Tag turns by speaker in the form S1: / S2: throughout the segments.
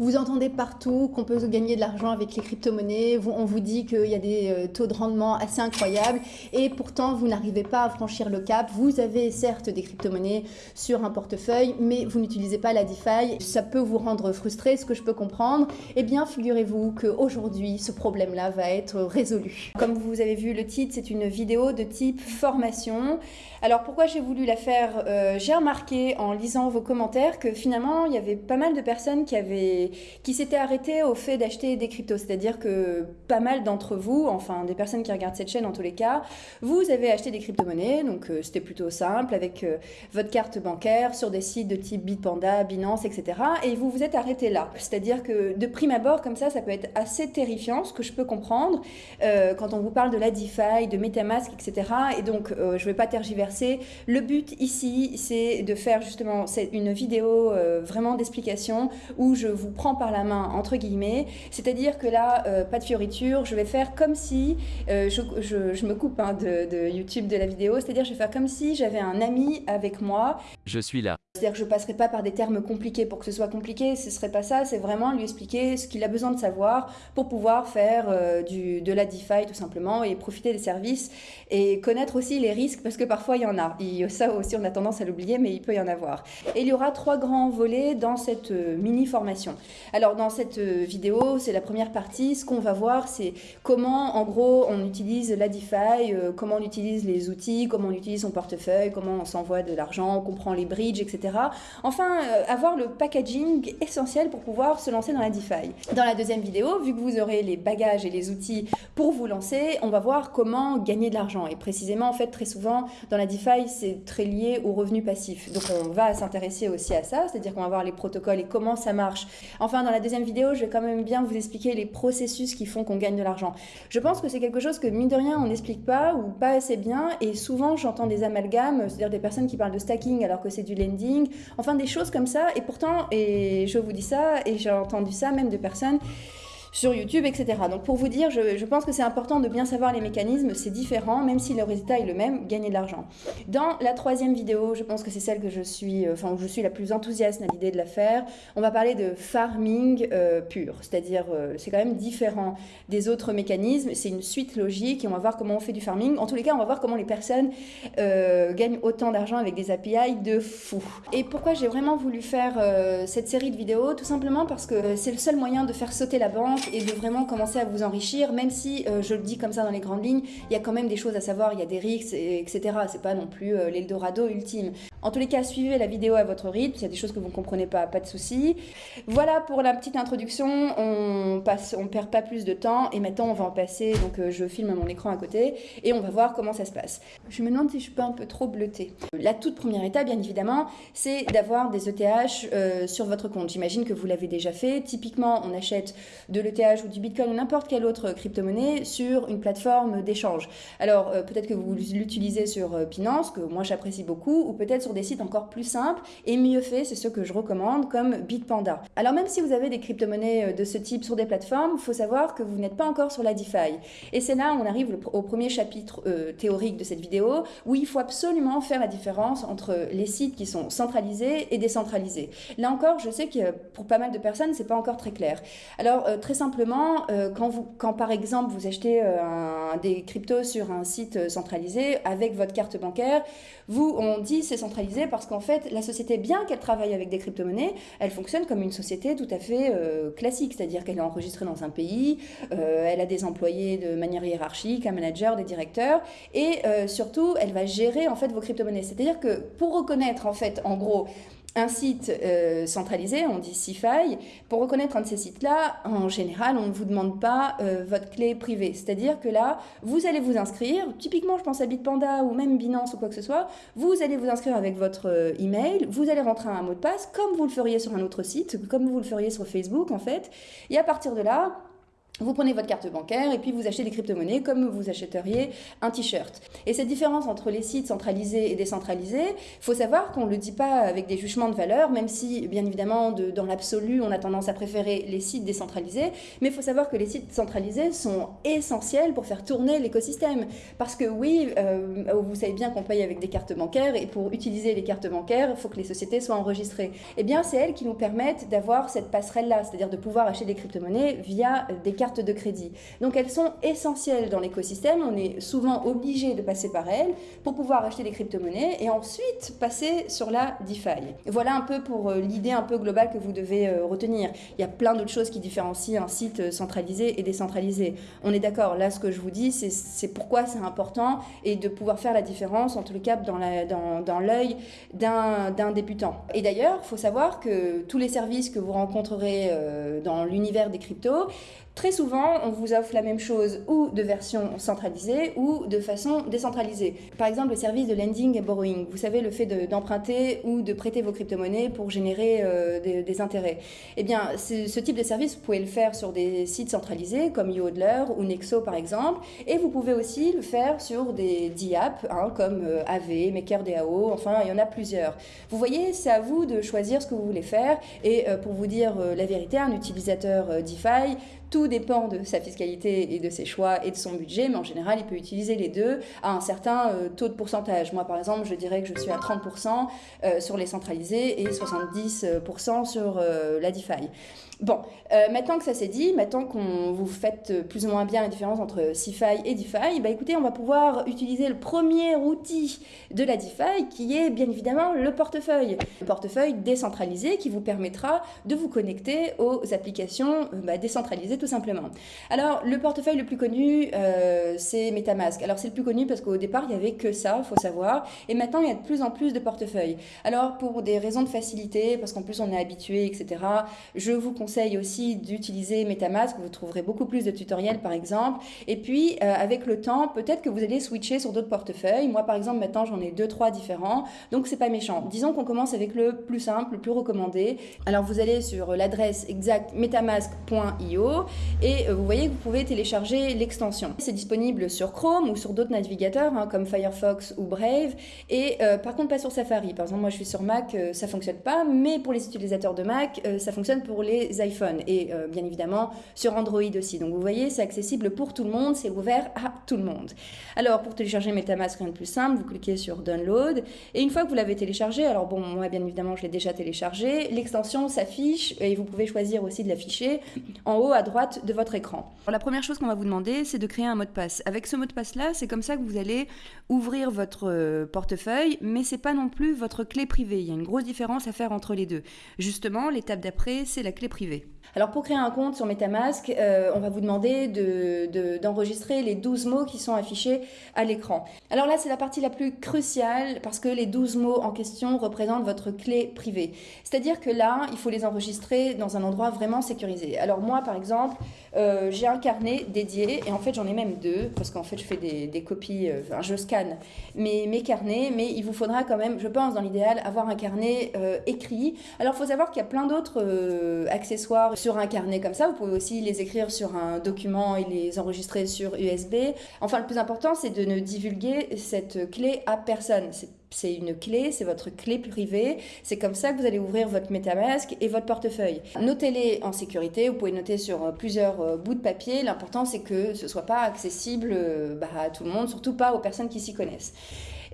S1: Vous entendez partout qu'on peut gagner de l'argent avec les crypto-monnaies, on vous dit qu'il y a des euh, taux de rendement assez incroyables et pourtant vous n'arrivez pas à franchir le cap. Vous avez certes des crypto-monnaies sur un portefeuille mais vous n'utilisez pas la DeFi. Ça peut vous rendre frustré, ce que je peux comprendre. Eh bien figurez-vous qu'aujourd'hui ce problème-là va être résolu. Comme vous avez vu le titre, c'est une vidéo de type formation. Alors pourquoi j'ai voulu la faire euh, J'ai remarqué en lisant vos commentaires que finalement il y avait pas mal de personnes qui avaient qui s'était arrêté au fait d'acheter des cryptos. C'est-à-dire que pas mal d'entre vous, enfin des personnes qui regardent cette chaîne en tous les cas, vous avez acheté des crypto-monnaies, donc euh, c'était plutôt simple avec euh, votre carte bancaire sur des sites de type Bitpanda, Binance, etc. Et vous vous êtes arrêté là. C'est-à-dire que de prime abord, comme ça, ça peut être assez terrifiant, ce que je peux comprendre, euh, quand on vous parle de la DeFi, de Metamask, etc. Et donc, je ne vais pas tergiverser. Le but ici, c'est de faire justement une vidéo vraiment d'explication où je vous prend par la main, entre guillemets. C'est-à-dire que là, euh, pas de fioriture, je vais faire comme si, euh, je, me coupe hein, de, de, YouTube de la vidéo, c'est-à-dire je vais faire comme si j'avais un ami avec moi.
S2: Je suis là.
S1: C'est-à-dire que je passerai pas par des termes compliqués pour que ce soit compliqué, ce serait pas ça, c'est vraiment lui expliquer ce qu'il a besoin de savoir pour pouvoir faire euh, du, de la DeFi tout simplement et profiter des services et connaître aussi les risques parce que parfois il y en a. Ça aussi on a tendance à l'oublier mais il peut y en avoir. Et il y aura trois grands volets dans cette mini formation. Alors dans cette euh, vidéo, c'est la première partie, ce qu'on va voir c'est comment en gros on utilise la DeFi, euh, comment on utilise les outils, comment on utilise son portefeuille, comment on s'envoie de l'argent, on comprend les bridges, etc. Enfin, euh, avoir le packaging essentiel pour pouvoir se lancer dans la DeFi. Dans la deuxième vidéo, vu que vous aurez les bagages et les outils pour vous lancer, on va voir comment gagner de l'argent. Et précisément, en fait, très souvent, dans la DeFi, c'est très lié au revenu passif. Donc on va s'intéresser aussi à ça, c'est-à-dire qu'on va voir les protocoles et comment ça marche Enfin, dans la deuxième vidéo, je vais quand même bien vous expliquer les processus qui font qu'on gagne de l'argent. Je pense que c'est quelque chose que, mine de rien, on n'explique pas ou pas assez bien. Et souvent, j'entends des amalgames, c'est-à-dire des personnes qui parlent de stacking alors que c'est du lending. Enfin, des choses comme ça. Et pourtant, et je vous dis ça, et j'ai entendu ça même de personnes sur YouTube, etc. Donc pour vous dire, je, pense que c'est important de bien savoir les mécanismes, c'est différent, même si le résultat est le même, gagner de l'argent. Dans la troisième vidéo, je pense que c'est celle que je suis, euh, enfin où je suis la plus enthousiaste à l'idée de la faire, on va parler de farming euh, pur, c'est-à-dire euh, c'est quand même différent des autres mécanismes, c'est une suite logique et on va voir comment on fait du farming. En tous les cas, on va voir comment les personnes gagnent autant d'argent avec des API de fou. Et pourquoi j'ai vraiment voulu faire cette série de vidéos? Tout simplement parce que c'est le seul moyen de faire sauter la banque et de vraiment commencer à vous enrichir, même si euh, je le dis comme ça dans les grandes lignes, il y a quand même des choses à savoir, il y a des risques, etc. C'est pas non plus euh, l'Eldorado ultime. En tous les cas, suivez la vidéo à votre rythme, s'il y a des choses que vous ne comprenez pas, pas de souci. Voilà pour la petite introduction, on passe, on perd pas plus de temps et maintenant on va en passer, donc euh, je filme mon écran à côté et on va voir comment ça se passe. Je me demande si je suis pas un peu trop bleutée. La toute première étape, bien évidemment, c'est d'avoir des ETH sur votre compte. J'imagine que vous l'avez déjà fait. Typiquement, on achète de l'ETH ou du Bitcoin ou n'importe quelle autre crypto-monnaie sur une plateforme d'échange. Alors euh, peut-être que vous l'utilisez sur euh, Binance, que moi j'apprécie beaucoup, ou peut-être sur des sites encore plus simples et mieux faits, c'est ce que je recommande, comme Bitpanda. Alors même si vous avez des crypto-monnaies euh, de ce type sur des plateformes, il faut savoir que vous n'êtes pas encore sur la DeFi. Et c'est là où on arrive au premier chapitre théorique de cette vidéo, où il faut absolument faire la différence entre les sites qui sont centralisés et décentralisés. Là encore, je sais que pour pas mal de personnes, c'est pas encore très clair. Alors très simplement, euh, quand, vous, par exemple vous achetez euh, des cryptos sur un site euh, centralisé avec votre carte bancaire, vous, on dit c'est centralisé parce qu'en fait, la société, bien qu'elle travaille avec des crypto-monnaies, elle fonctionne comme une société tout à fait classique, c'est-à-dire qu'elle est enregistrée dans un pays, elle a des employés de manière hiérarchique, un manager, des directeurs, et surtout, elle va gérer vos crypto-monnaies. C'est-à-dire que pour reconnaître en fait, en gros, un site euh, centralisé, on dit CIFI, pour reconnaître un de ces sites-là, en général, on ne vous demande pas euh, votre clé privée. C'est-à-dire que là, vous allez vous inscrire, typiquement, je pense à Bitpanda ou même Binance ou quoi que ce soit, vous allez vous inscrire avec votre euh, email, vous allez rentrer un mot de passe, comme vous le feriez sur un autre site, comme vous le feriez sur Facebook, en fait, et à partir de là, Vous prenez votre carte bancaire et puis vous achetez des crypto-monnaies comme vous achèteriez un t-shirt. Et cette différence entre les sites centralisés et décentralisés, il faut savoir qu'on ne le dit pas avec des jugements de valeur, même si bien évidemment de, dans l'absolu on a tendance à préférer les sites décentralisés, mais il faut savoir que les sites centralisés sont essentiels pour faire tourner l'écosystème. Parce que oui, euh, vous savez bien qu'on paye avec des cartes bancaires et pour utiliser les cartes bancaires, il faut que les sociétés soient enregistrées. Eh bien c'est elles qui nous permettent d'avoir cette passerelle-là, c'est-à-dire de pouvoir acheter des crypto-monnaies via des cartes de crédit. Donc elles sont essentielles dans l'écosystème, on est souvent obligé de passer par elles pour pouvoir acheter des crypto-monnaies et ensuite passer sur la DeFi. Voilà un peu pour euh, l'idée un peu globale que vous devez euh, retenir. Il y a plein d'autres choses qui différencient un site euh, centralisé et décentralisé. On est d'accord, là ce que je vous dis, c'est pourquoi c'est important et de pouvoir faire la différence, en tout cas dans l'œil d'un débutant. Et d'ailleurs, il faut savoir que tous les services que vous rencontrerez dans l'univers des cryptos, Très souvent, on vous offre la même chose ou de version centralisée ou de façon décentralisée. Par exemple, le service de lending et borrowing. Vous savez, le fait d'emprunter ou de prêter vos crypto-monnaies pour générer euh, des, intérêts. Eh bien, ce type de service, vous pouvez le faire sur des sites centralisés comme YoHodler ou Nexo par exemple. Et vous pouvez aussi le faire sur des DApp hein, comme euh, AV, MakerDAO, enfin, il y en a plusieurs. Vous voyez, c'est à vous de choisir ce que vous voulez faire. Et euh, pour vous dire la vérité, un utilisateur DeFi, tout dépend de sa fiscalité et de ses choix et de son budget, mais en général, il peut utiliser les deux à un certain euh, taux de pourcentage. Moi, par exemple, je dirais que je suis à 30% euh, sur les centralisés et 70% sur euh, la DeFi. Bon, euh, maintenant que ça s'est dit, maintenant qu'on vous faites plus ou moins bien la différence entre CeFi et DeFi, bah écoutez, on va pouvoir utiliser le premier outil de la DeFi qui est bien évidemment le portefeuille. Le portefeuille décentralisé qui vous permettra de vous connecter aux applications euh, bah, décentralisées tout simplement. Alors, le portefeuille le plus connu, euh, c'est MetaMask. Alors, c'est le plus connu parce qu'au départ, il n'y avait que ça, il faut savoir. Et maintenant, il y a de plus en plus de portefeuilles. Alors, pour des raisons de facilité, parce qu'en plus on est habitué, etc., je vous conseille conseille aussi d'utiliser MetaMask. Vous trouverez beaucoup plus de tutoriels, par exemple. Et puis, euh, avec le temps, peut-être que vous allez switcher sur d'autres portefeuilles. Moi, par exemple, maintenant, j'en ai deux, trois différents. Donc, c'est pas méchant. Disons qu'on commence avec le plus simple, le plus recommandé. Alors, vous allez sur l'adresse exacte metamask.io et euh, vous voyez que vous pouvez télécharger l'extension. C'est disponible sur Chrome ou sur d'autres navigateurs hein, comme Firefox ou Brave. Et euh, par contre, pas sur Safari. Par exemple, moi, je suis sur Mac, ça fonctionne pas. Mais pour les utilisateurs de Mac, ça fonctionne pour les iPhone et euh, bien évidemment sur Android aussi. Donc vous voyez, c'est accessible pour tout le monde, c'est ouvert à tout le monde. Alors pour télécharger MetaMask, rien de plus simple, vous cliquez sur Download et une fois que vous l'avez téléchargé, alors bon, moi bien évidemment je l'ai déjà téléchargé, l'extension s'affiche et vous pouvez choisir aussi de l'afficher en haut à droite de votre écran. la première chose qu'on va vous demander, c'est de créer un mot de passe. Avec ce mot de passe là, c'est comme ça que vous allez ouvrir votre euh, portefeuille, mais c'est pas non plus votre clé privée. Il y a une grosse différence à faire entre les deux. Justement, l'étape d'après, c'est la clé privée privée. Alors pour créer un compte sur MetaMask, euh, on va vous demander d'enregistrer de, les 12 mots qui sont affichés à l'écran. Alors là, c'est la partie la plus cruciale parce que les 12 mots en question représentent votre clé privée. C'est-à-dire que là, il faut les enregistrer dans un endroit vraiment sécurisé. Alors moi, par exemple, euh, j'ai un carnet dédié et en fait, j'en ai même deux parce qu'en fait, je fais des, copies, euh, je scanne mes, mes carnets, mais il vous faudra quand même, je pense, dans l'idéal, avoir un carnet écrit. Alors, il faut savoir qu'il y a plein d'autres accessoires sur un carnet comme ça. Vous pouvez aussi les écrire sur un document et les enregistrer sur USB. Enfin, le plus important, c'est de ne divulguer cette clé à personne. Une clé, c'est votre clé privée. C'est comme ça que vous allez ouvrir votre MetaMask et votre portefeuille. Notez-les en sécurité. Vous pouvez noter sur plusieurs euh, bouts de papier. L'important, c'est que ce ne soit pas accessible euh, bah, à tout le monde, surtout pas aux personnes qui s'y connaissent.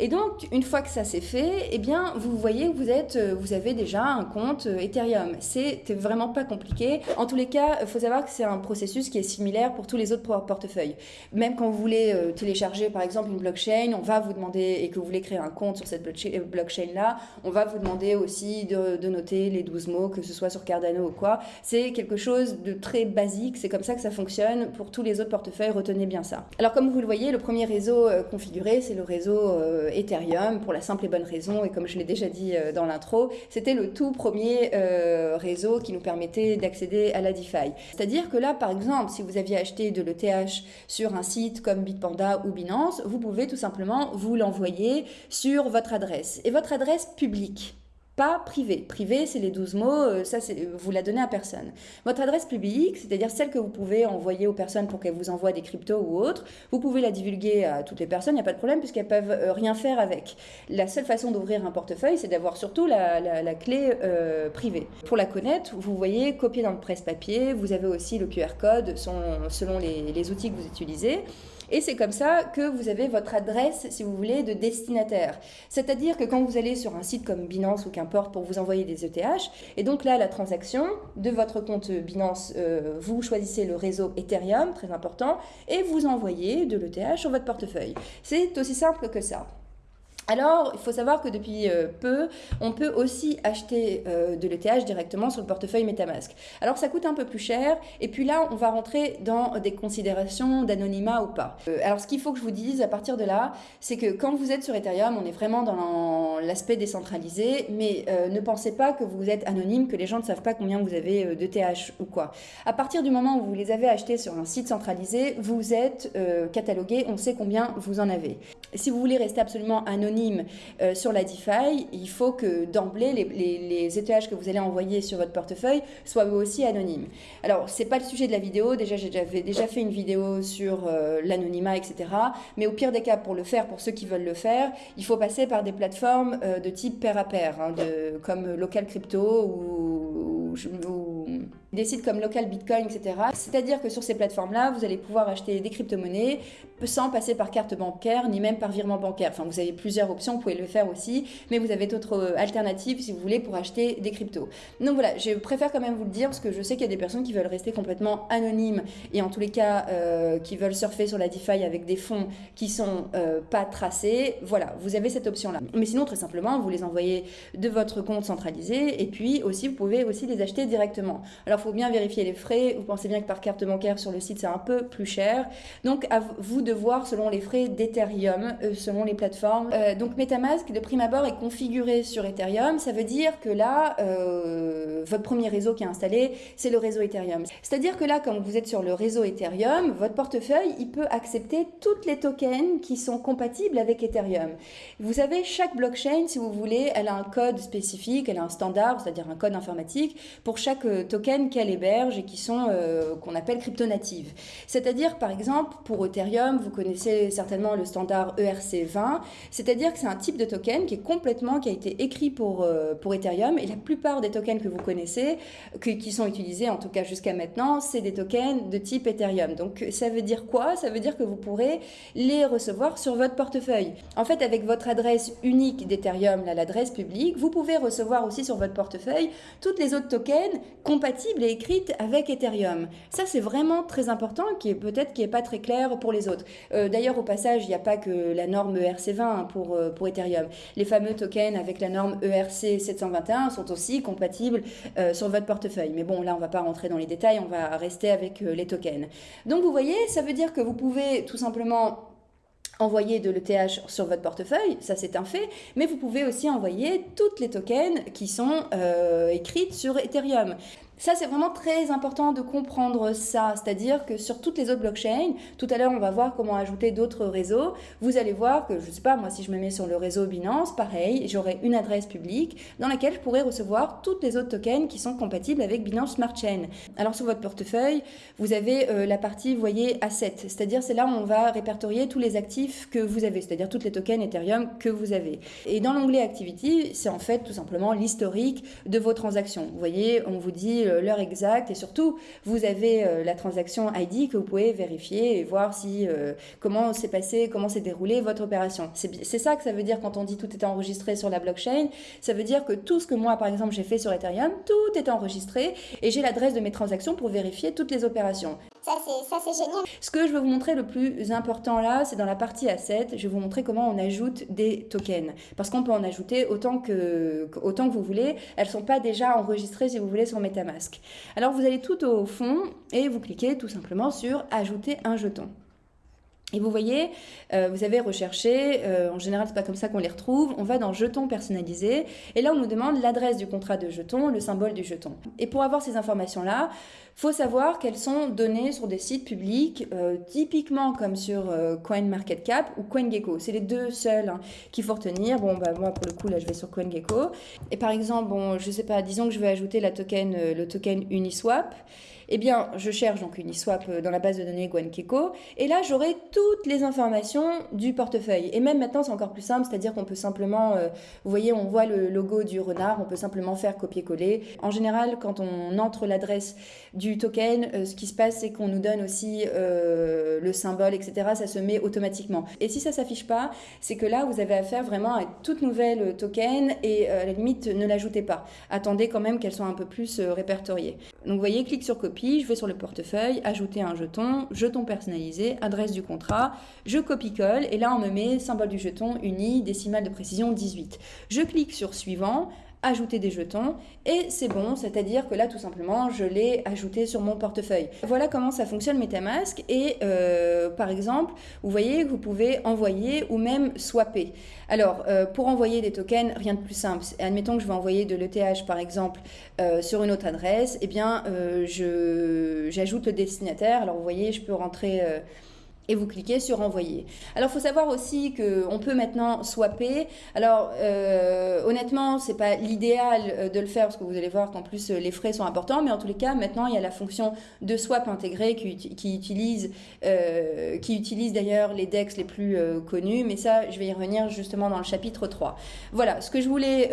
S1: Et donc, une fois que ça s'est fait, eh bien, vous voyez que vous, êtes, euh, vous avez déjà un compte euh, Ethereum. C'est vraiment pas compliqué. En tous les cas, il faut savoir que c'est un processus qui est similaire pour tous les autres portefeuilles. Même quand vous voulez euh, télécharger, par exemple, une blockchain, on va vous demander, et que vous voulez créer un compte sur cette blockchain-là, on va vous demander aussi de, noter les 12 mots, que ce soit sur Cardano ou quoi. C'est quelque chose de très basique. C'est comme ça que ça fonctionne. Pour tous les autres portefeuilles, retenez bien ça. Alors, comme vous le voyez, le premier réseau configuré, c'est le réseau Ethereum pour la simple et bonne raison, et comme je l'ai déjà dit euh, dans l'intro, c'était le tout premier euh, réseau qui nous permettait d'accéder à la DeFi. C'est-à-dire que là, par exemple, si vous aviez acheté de l'ETH sur un site comme Bitpanda ou Binance, vous pouvez tout simplement vous l'envoyer sur votre adresse. Et votre adresse publique pas privé. Privé, c'est les 12 mots, euh, ça, vous la donnez à personne. Votre adresse publique, c'est-à-dire celle que vous pouvez envoyer aux personnes pour qu'elles vous envoient des cryptos ou autres, vous pouvez la divulguer à toutes les personnes, il n'y a pas de problème puisqu'elles peuvent euh, rien faire avec. La seule façon d'ouvrir un portefeuille, c'est d'avoir surtout la, clé euh, privée. Pour la connaître, vous voyez copier dans le presse-papier, vous avez aussi le QR code selon, les outils que vous utilisez. Et c'est comme ça que vous avez votre adresse, si vous voulez, de destinataire. C'est-à-dire que quand vous allez sur un site comme Binance ou qu'importe pour vous envoyer des ETH, et donc là, la transaction de votre compte Binance, euh, vous choisissez le réseau Ethereum, très important, et vous envoyez de l'ETH sur votre portefeuille. C'est aussi simple que ça. Alors, il faut savoir que depuis euh, peu, on peut aussi acheter euh, de l'ETH directement sur le portefeuille MetaMask. Alors, ça coûte un peu plus cher. Et puis là, on va rentrer dans des considérations d'anonymat ou pas. Euh, alors, ce qu'il faut que je vous dise à partir de là, c'est que quand vous êtes sur Ethereum, on est vraiment dans l'aspect décentralisé. Mais ne pensez pas que vous êtes anonyme, que les gens ne savent pas combien vous avez d'ETH ou quoi. À partir du moment où vous les avez achetés sur un site centralisé, vous êtes catalogué, on sait combien vous en avez. Si vous voulez rester absolument anonyme, euh, sur la DeFi, il faut que d'emblée, les, les, ETH que vous allez envoyer sur votre portefeuille soient aussi anonymes. Alors, c'est pas le sujet de la vidéo. Déjà, j'ai déjà, fait une vidéo sur euh, l'anonymat, etc. Mais au pire des cas, pour le faire, pour ceux qui veulent le faire, il faut passer par des plateformes euh, de type pair à pair, hein, comme Local Crypto ou des sites comme Local Bitcoin, etc. C'est-à-dire que sur ces plateformes-là, vous allez pouvoir acheter des crypto-monnaies sans passer par carte bancaire ni même par virement bancaire. Enfin, vous avez plusieurs options, vous pouvez le faire aussi, mais vous avez d'autres euh, alternatives si vous voulez pour acheter des cryptos. Donc voilà, je préfère quand même vous le dire parce que je sais qu'il y a des personnes qui veulent rester complètement anonymes et en tous les cas euh, qui veulent surfer sur la DeFi avec des fonds qui sont euh, pas tracés. Voilà, vous avez cette option-là. Mais sinon, très simplement, vous les envoyez de votre compte centralisé et puis aussi, vous pouvez aussi les acheter directement. Alors, faut bien vérifier les frais. Vous pensez bien que par carte bancaire sur le site, c'est un peu plus cher. Donc, à vous de voir selon les frais d'Ethereum, euh, selon les plateformes. Euh, donc, MetaMask, de prime abord, est configuré sur Ethereum. Ça veut dire que là, euh, votre premier réseau qui est installé, c'est le réseau Ethereum. C'est-à-dire que là, quand vous êtes sur le réseau Ethereum, votre portefeuille, il peut accepter toutes les tokens qui sont compatibles avec Ethereum. Vous savez, chaque blockchain, si vous voulez, elle a un code spécifique, elle a un standard, c'est-à-dire un code informatique pour chaque token qu'elle héberge et qui sont euh, qu'on appelle crypto-natives. C'est-à-dire, par exemple, pour Ethereum, vous connaissez certainement le standard ERC20, c'est-à-dire que c'est un type de token qui est complètement, qui a été écrit pour, euh, pour Ethereum, et la plupart des tokens que vous connaissez, qui sont utilisés en tout cas jusqu'à maintenant, c'est des tokens de type Ethereum. Donc ça veut dire quoi? Ça veut dire que vous pourrez les recevoir sur votre portefeuille. En fait, avec votre adresse unique d'Ethereum, l'adresse publique, vous pouvez recevoir aussi sur votre portefeuille toutes les autres tokens compatibles et écrite avec Ethereum. Ça, c'est vraiment très important, qui est peut-être qui est pas très clair pour les autres. Euh, d'ailleurs, au passage, il n'y a pas que la norme ERC20 hein, pour, euh, pour Ethereum. Les fameux tokens avec la norme ERC 721 sont aussi compatibles euh, sur votre portefeuille. Mais bon, là, on ne va pas rentrer dans les détails, on va rester avec les tokens. Donc, vous voyez, ça veut dire que vous pouvez tout simplement envoyer de l'ETH sur votre portefeuille, ça c'est un fait, mais vous pouvez aussi envoyer toutes les tokens qui sont écrites sur Ethereum. Ça, c'est vraiment très important de comprendre ça. C'est-à-dire que sur toutes les autres blockchains, tout à l'heure, on va voir comment ajouter d'autres réseaux. Vous allez voir que, je ne sais pas, moi, si je me mets sur le réseau Binance, pareil, j'aurai une adresse publique dans laquelle je pourrai recevoir toutes les autres tokens qui sont compatibles avec Binance Smart Chain. Alors, sur votre portefeuille, vous avez euh, la partie, vous voyez, Asset. C'est-à-dire, c'est là où on va répertorier tous les actifs que vous avez, c'est-à-dire toutes les tokens Ethereum que vous avez. Et dans l'onglet Activity, c'est en fait tout simplement l'historique de vos transactions. Vous voyez, on vous dit l'heure exacte et surtout vous avez euh, la transaction ID que vous pouvez vérifier et voir si euh, comment s'est passé, comment s'est déroulée votre opération. C'est ça que ça veut dire quand on dit tout est enregistré sur la blockchain. Ça veut dire que tout ce que moi par exemple j'ai fait sur Ethereum, tout est enregistré et j'ai l'adresse de mes transactions pour vérifier toutes les opérations.
S2: Ça, c'est génial.
S1: Ce que je veux vous montrer le plus important là, c'est dans la partie asset. Je vais vous montrer comment on ajoute des tokens. Parce qu'on peut en ajouter autant que, autant que vous voulez. Elles ne sont pas déjà enregistrées, si vous voulez, sur Metamask. Alors, vous allez tout au fond et vous cliquez tout simplement sur Ajouter un jeton. Et vous voyez, euh, vous avez recherché, euh, en général c'est pas comme ça qu'on les retrouve, on va dans jetons personnalisés et là on nous demande l'adresse du contrat de jeton, le symbole du jeton. Et pour avoir ces informations-là, faut savoir qu'elles sont données sur des sites publics, euh, typiquement comme sur CoinMarketCap ou CoinGecko. C'est les deux seuls hein, qu'il faut retenir. Bon, bah moi pour le coup là je vais sur CoinGecko. Et par exemple, bon, je sais pas, disons que je vais ajouter le token Uniswap eh bien, je cherche donc Uniswap euh, dans la base de données GuanKeko, et là, j'aurai toutes les informations du portefeuille. Et même maintenant, c'est encore plus simple, c'est-à-dire qu'on peut simplement, euh, vous voyez, on voit le logo du renard, on peut simplement faire copier-coller. En général, quand on entre l'adresse du token, euh, ce qui se passe, c'est qu'on nous donne aussi le symbole, etc. Ça se met automatiquement. Et si ça s'affiche pas, c'est que là, vous avez affaire vraiment à toute nouvelle token, et à la limite, ne l'ajoutez pas. Attendez quand même qu'elles soient un peu plus répertoriées. Donc, vous voyez, clique sur copie je vais sur le portefeuille, ajouter un jeton, jeton personnalisé, adresse du contrat, je copie-colle et là on me met symbole du jeton uni, décimale de précision 18. Je clique sur suivant, ajouter des jetons et c'est bon, c'est-à-dire que là tout simplement je l'ai ajouté sur mon portefeuille. Voilà comment ça fonctionne Metamask et euh, par exemple vous voyez que vous pouvez envoyer ou même swapper. Alors euh, pour envoyer des tokens, rien de plus simple. Admettons que je vais envoyer de l'ETH par exemple euh, sur une autre adresse, et eh bien j'ajoute le destinataire. Alors vous voyez je peux rentrer et vous cliquez sur envoyer. Alors il faut savoir aussi qu'on peut maintenant swapper. Alors euh, honnêtement, c'est pas l'idéal euh, de le faire parce que vous allez voir qu'en plus euh, les frais sont importants, mais en tous les cas maintenant il y a la fonction de swap intégrée qui, utilise, euh, qui utilise d'ailleurs les DEX les plus connus, mais ça je vais y revenir justement dans le chapitre 3. Voilà, ce que je voulais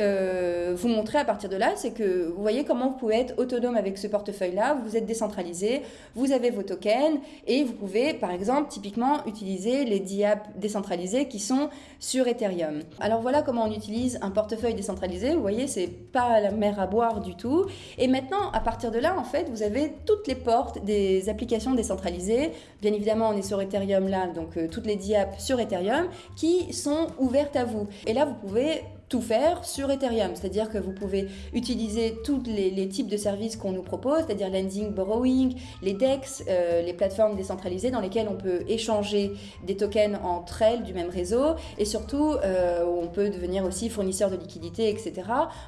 S1: vous montrer à partir de là, c'est que vous voyez comment vous pouvez être autonome avec ce portefeuille-là, vous êtes décentralisé, vous avez vos tokens et vous pouvez par exemple typiquement utiliser les DApps décentralisés qui sont sur Ethereum. Alors voilà comment on utilise un portefeuille décentralisé. Vous voyez, c'est pas la mer à boire du tout. Et maintenant, à partir de là, en fait, vous avez toutes les portes des applications décentralisées. Bien évidemment, on est sur Ethereum là, donc euh, toutes les DApps sur Ethereum qui sont ouvertes à vous. Et là, vous pouvez tout faire sur Ethereum, c'est-à-dire que vous pouvez utiliser tous les, types de services qu'on nous propose, c'est-à-dire lending, borrowing, les DEX, euh, les plateformes décentralisées dans lesquelles on peut échanger des tokens entre elles du même réseau, et surtout euh, on peut devenir aussi fournisseur de liquidités, etc.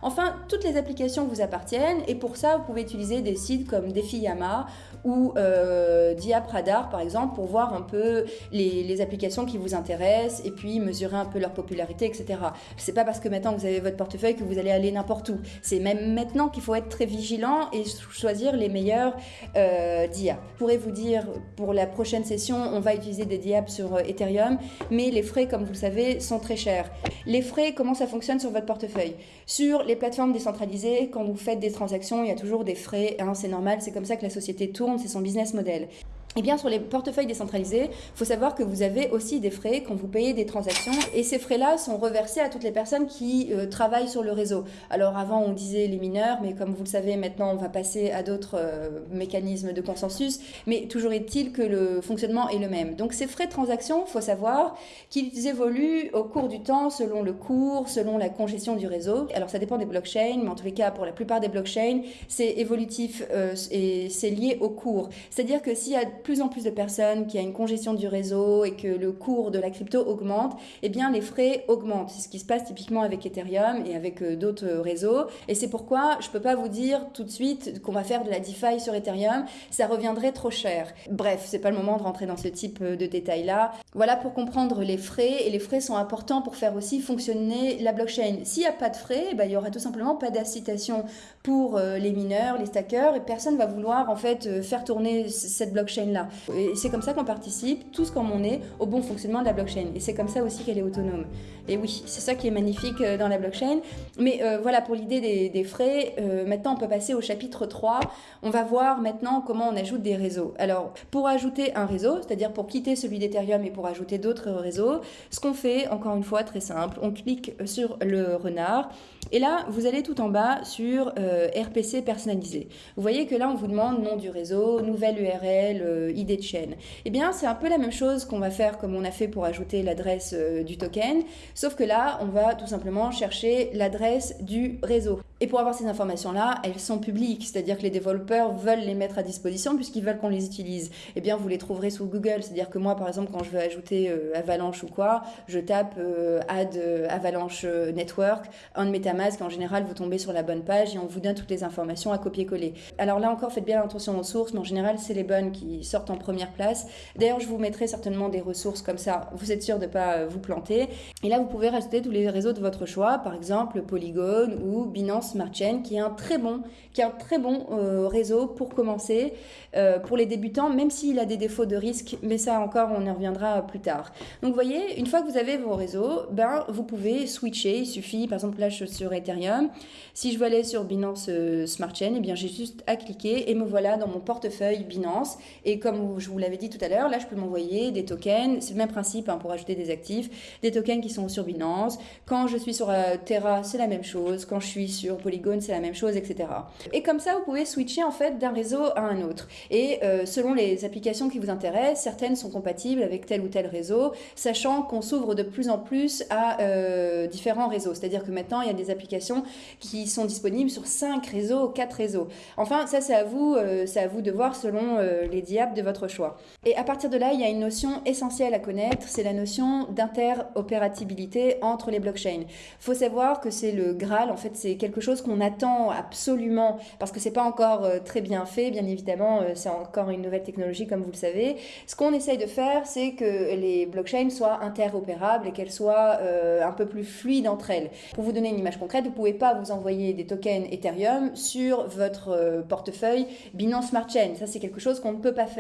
S1: Enfin, toutes les applications vous appartiennent, et pour ça, vous pouvez utiliser des sites comme DefiYama ou euh, Diapradar par exemple pour voir un peu les, applications qui vous intéressent et puis mesurer un peu leur popularité, etc. C'est pas parce que maintenant vous avez votre portefeuille que vous allez aller n'importe où. C'est même maintenant qu'il faut être très vigilant et choisir les meilleurs euh, DIA. Je pourrais vous dire pour la prochaine session, on va utiliser des DIAP sur euh, Ethereum, mais les frais, comme vous le savez, sont très chers. Les frais, comment ça fonctionne sur votre portefeuille? Sur les plateformes décentralisées, quand vous faites des transactions, il y a toujours des frais, hein, c'est normal, c'est comme ça que la société tourne c'est son business model. Eh bien sur les portefeuilles décentralisés, il faut savoir que vous avez aussi des frais quand vous payez des transactions et ces frais-là sont reversés à toutes les personnes qui euh, travaillent sur le réseau. Alors avant on disait les mineurs, mais comme vous le savez maintenant on va passer à d'autres euh, mécanismes de consensus, mais toujours est-il que le fonctionnement est le même. Donc ces frais de transaction, il faut savoir qu'ils évoluent au cours du temps selon le cours, selon la congestion du réseau. Alors ça dépend des blockchains, mais en tous les cas pour la plupart des blockchains, c'est évolutif euh, et c'est lié au cours. C'est-à-dire que s'il y a plus en plus de personnes, qu'il y a une congestion du réseau et que le cours de la crypto augmente, eh bien les frais augmentent. C'est ce qui se passe typiquement avec Ethereum et avec euh, d'autres réseaux. Et c'est pourquoi je peux pas vous dire tout de suite qu'on va faire de la DeFi sur Ethereum, ça reviendrait trop cher. Bref, c'est pas le moment de rentrer dans ce type euh, de détails là. Voilà pour comprendre les frais et les frais sont importants pour faire aussi fonctionner la blockchain. S'il n'y a pas de frais, eh ben, il y aura tout simplement pas d'incitation pour euh, les mineurs, les stackers et personne va vouloir en fait faire tourner cette blockchain là. Et c'est comme ça qu'on participe, tous comme on est, au bon fonctionnement de la blockchain. Et c'est comme ça aussi qu'elle est autonome. Et oui, c'est ça qui est magnifique euh, dans la blockchain. Mais euh, voilà, pour l'idée des, frais, euh, maintenant on peut passer au chapitre 3. On va voir maintenant comment on ajoute des réseaux. Alors, pour ajouter un réseau, c'est-à-dire pour quitter celui d'Ethereum et pour ajouter d'autres réseaux, ce qu'on fait, encore une fois, très simple, on clique sur le renard. Et là, vous allez tout en bas sur RPC personnalisé. Vous voyez que là, on vous demande nom du réseau, nouvelle URL, idée de chaîne. Eh bien, c'est un peu la même chose qu'on va faire comme on a fait pour ajouter l'adresse du token, sauf que là, on va tout simplement chercher l'adresse du réseau. Et pour avoir ces informations-là, elles sont publiques, c'est-à-dire que les développeurs veulent les mettre à disposition puisqu'ils veulent qu'on les utilise. Eh bien, vous les trouverez sous Google, c'est-à-dire que moi, par exemple, quand je veux ajouter euh, Avalanche ou quoi, je tape euh, add euh, Avalanche Network, un de MetaMask, en général, vous tombez sur la bonne page et on vous donne toutes les informations à copier-coller. Alors là encore, faites bien attention aux sources, mais en général, c'est les bonnes qui sortent en première place. D'ailleurs, je vous mettrai certainement des ressources comme ça, vous êtes sûr de ne pas vous planter. Et là, vous pouvez rajouter tous les réseaux de votre choix, par exemple Polygon ou Binance Smart Chain, qui est un très bon, qui est un très bon euh, réseau pour commencer, euh, pour les débutants, même s'il a des défauts de risque, mais ça encore, on y reviendra plus tard. Donc, vous voyez, une fois que vous avez vos réseaux, ben, vous pouvez switcher. Il suffit, par exemple, là, je suis sur Ethereum. Si je veux aller sur Binance euh, Smart Chain, eh bien, j'ai juste à cliquer et me voilà dans mon portefeuille Binance. Et comme je vous l'avais dit tout à l'heure, là, je peux m'envoyer des tokens. C'est le même principe hein, pour ajouter des actifs, des tokens qui sont sur Binance. Quand je suis sur Terra, c'est la même chose. Quand je suis sur Polygon, c'est la même chose, etc. Et comme ça, vous pouvez switcher en fait d'un réseau à un autre. Et euh, selon les applications qui vous intéressent, certaines sont compatibles avec tel ou tel réseau, sachant qu'on s'ouvre de plus en plus à euh, différents réseaux. C'est-à-dire que maintenant, il y a des applications qui sont disponibles sur 5 réseaux, 4 réseaux. Enfin, ça c'est à vous, euh, c'est à vous de voir selon les diables de votre choix. Et à partir de là, il y a une notion essentielle à connaître, c'est la notion d'interopérabilité entre les blockchains. Il faut savoir que c'est le Graal, en fait, c'est quelque chose qu'on attend absolument parce que c'est pas encore euh, très bien fait, bien évidemment, euh, c'est encore une nouvelle technologie comme vous le savez. Ce qu'on essaye de faire, c'est que les blockchains soient interopérables et qu'elles soient euh, un peu plus fluides entre elles. Pour vous donner une image concrète, vous pouvez pas vous envoyer des tokens Ethereum sur votre portefeuille Binance Smart Chain. Ça, c'est quelque chose qu'on ne peut pas faire.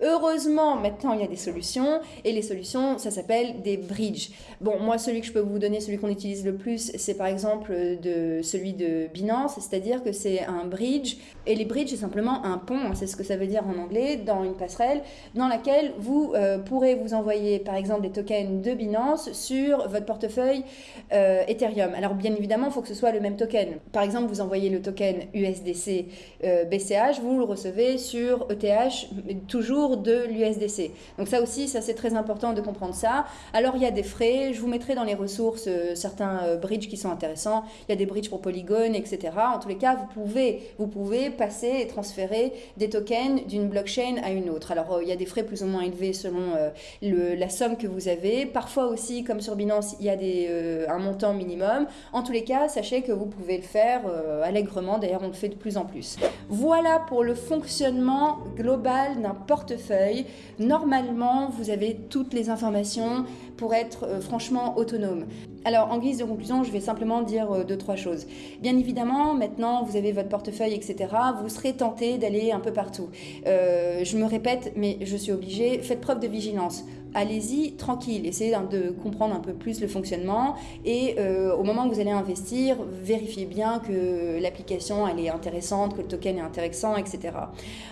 S1: Heureusement, maintenant, il y a des solutions et les solutions, ça s'appelle des bridges. Bon, moi, celui que je peux vous donner, celui qu'on utilise le plus, c'est par exemple de celui de Binance, c'est-à-dire que c'est un bridge. Et les bridges, c'est simplement un pont, hein, c'est ce que ça veut dire en anglais, dans une passerelle, dans laquelle vous euh, pourrez vous envoyer, par exemple, des tokens de Binance sur votre portefeuille euh, Ethereum. Alors, bien évidemment, il faut que ce soit le même token. Par exemple, vous envoyez le token USDC BCH, euh, vous le recevez sur ETH, toujours de l'USDC. Donc ça aussi, c'est très important de comprendre ça. Alors, il y a des frais, je vous mettrai dans les ressources certains bridges qui sont intéressants. Il y a des bridges pour Polygon, etc. En tous les cas, vous pouvez, passer et transférer des tokens d'une blockchain à une autre. Alors, euh, il y a des frais plus ou moins élevés selon euh, la somme que vous avez. Parfois aussi, comme sur Binance, il y a euh, un montant minimum. En tous les cas, sachez que vous pouvez le faire allègrement. D'ailleurs, on le fait de plus en plus. Voilà pour le fonctionnement global d'un portefeuille. Normalement, vous avez toutes les informations pour être franchement autonome. Alors, en guise de conclusion, je vais simplement dire deux, trois choses. Bien évidemment, maintenant, vous avez votre portefeuille, etc., vous serez tenté d'aller un peu partout. Euh, je me répète, mais je suis obligée, faites preuve de vigilance allez-y tranquille, essayez de comprendre un peu plus le fonctionnement et euh, au moment où vous allez investir, vérifiez bien que l'application elle est intéressante, que le token est intéressant, etc.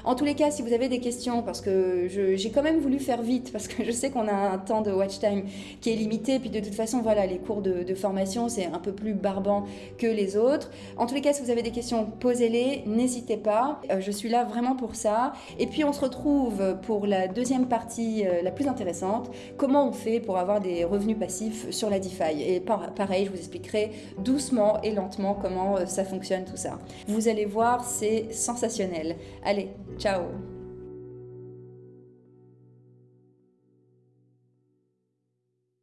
S1: En tous les cas, si vous avez des questions, parce que j'ai quand même voulu faire vite, parce que je sais qu'on a un temps de watch time qui est limité, puis de toute façon, voilà, les cours de, formation, c'est un peu plus barbant que les autres. En tous les cas, si vous avez des questions, posez-les, n'hésitez pas, euh, je suis là vraiment pour ça. Et puis on se retrouve pour la deuxième partie, euh, la plus intéressante, Comment on fait pour avoir des revenus passifs sur la DeFi Et pareil, je vous expliquerai doucement et lentement comment euh, ça fonctionne tout ça. Vous allez voir, c'est sensationnel. Allez, ciao